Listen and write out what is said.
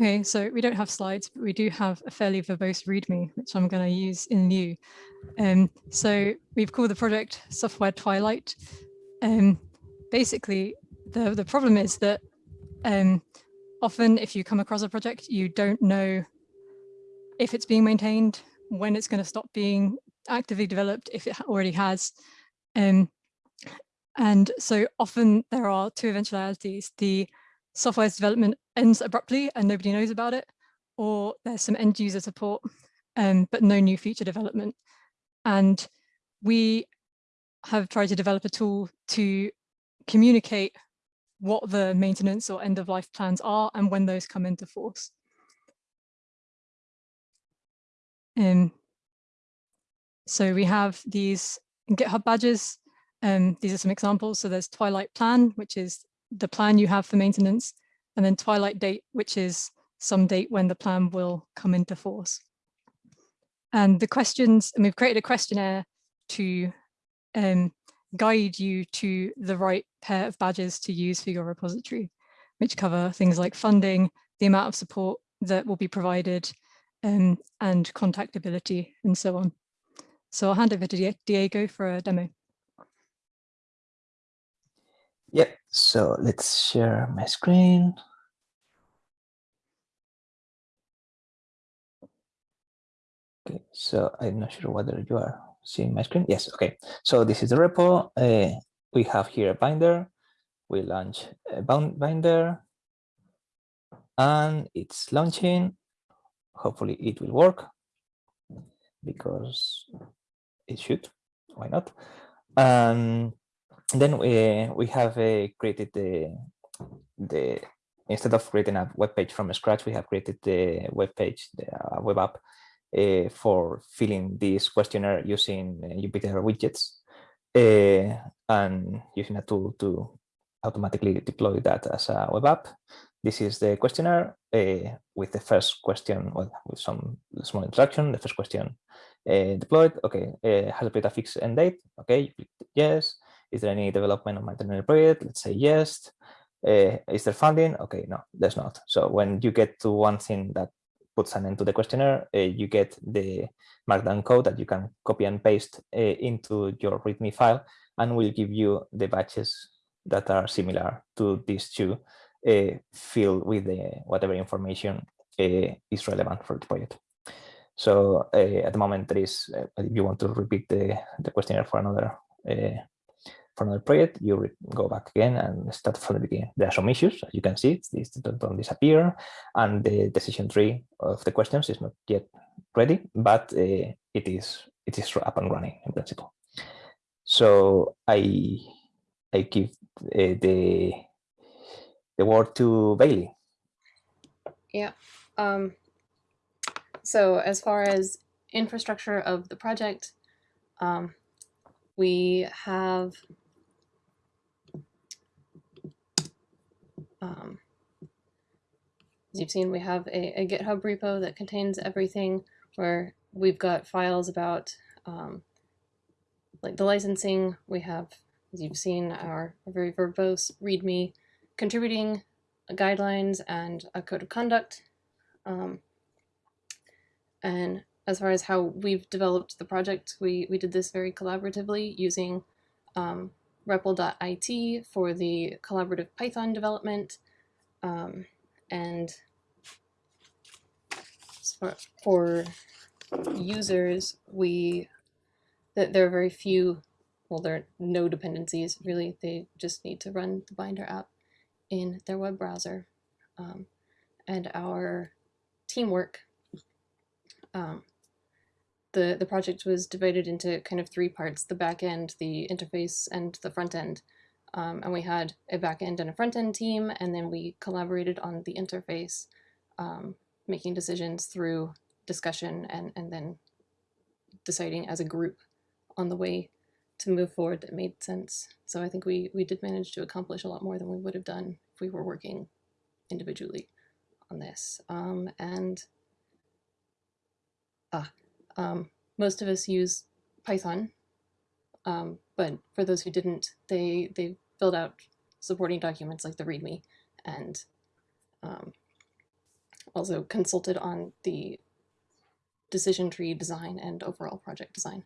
Okay, so we don't have slides, but we do have a fairly verbose README, which I'm going to use in lieu. Um, so we've called the project Software Twilight. Um, basically, the, the problem is that um, often if you come across a project, you don't know if it's being maintained, when it's going to stop being actively developed, if it already has. Um, and so often there are two eventualities. The software's development ends abruptly and nobody knows about it, or there's some end user support, um, but no new feature development. And we have tried to develop a tool to communicate what the maintenance or end of life plans are and when those come into force. Um, so we have these GitHub badges. Um, these are some examples. So there's Twilight Plan, which is the plan you have for maintenance, and then Twilight Date, which is some date when the plan will come into force. And the questions, and we've created a questionnaire to um, guide you to the right pair of badges to use for your repository, which cover things like funding, the amount of support that will be provided, um, and contactability, and so on. So I'll hand over to Diego for a demo. Yep, so let's share my screen. Okay, so I'm not sure whether you are seeing my screen. Yes, okay. So this is the repo. Uh, we have here a binder. We launch a binder and it's launching. Hopefully it will work because it should. Why not? And then we, we have uh, created the, the instead of creating a web page from scratch, we have created the web page, the uh, web app uh, for filling this questionnaire using uh, Jupyter widgets uh, and using a tool to automatically deploy that as a web app. This is the questionnaire uh, with the first question, well, with some small introduction. The first question uh, deployed, okay, uh, has a fixed end date? Okay, yes. Is there any development on my internal project? Let's say yes. Uh, is there funding? Okay, no, there's not. So when you get to one thing that puts an end to the questionnaire, uh, you get the markdown code that you can copy and paste uh, into your README file and will give you the badges that are similar to these two filled with the, whatever information is relevant for the project. So at the moment, there is, if you want to repeat the, the questionnaire for another for another project, you go back again and start from the beginning. There are some issues, as you can see, these don't disappear, and the decision tree of the questions is not yet ready, but uh, it is it is up and running in principle. So I I give uh, the the word to Bailey. Yeah. Um, so as far as infrastructure of the project, um, we have um, as you've seen, we have a, a, GitHub repo that contains everything where we've got files about um, like the licensing. We have, as you've seen, our, very verbose README contributing guidelines and a code of conduct. Um, and as far as how we've developed the project, we, we did this very collaboratively using um, REPL.it for the collaborative Python development. Um, and for, users, we that there are very few, well, there are no dependencies really. They just need to run the Binder app in their web browser. Um, and our teamwork um, the, the project was divided into kind of three parts, the back end, the interface, and the front end. Um, and we had a back end and a front end team, and then we collaborated on the interface, um, making decisions through discussion and, and then deciding as a group on the way to move forward that made sense. So I think we, we did manage to accomplish a lot more than we would have done if we were working individually on this. Um, and ah, um, most of us use Python, um, but for those who didn't, they, they filled out supporting documents like the README and um, also consulted on the decision tree design and overall project design.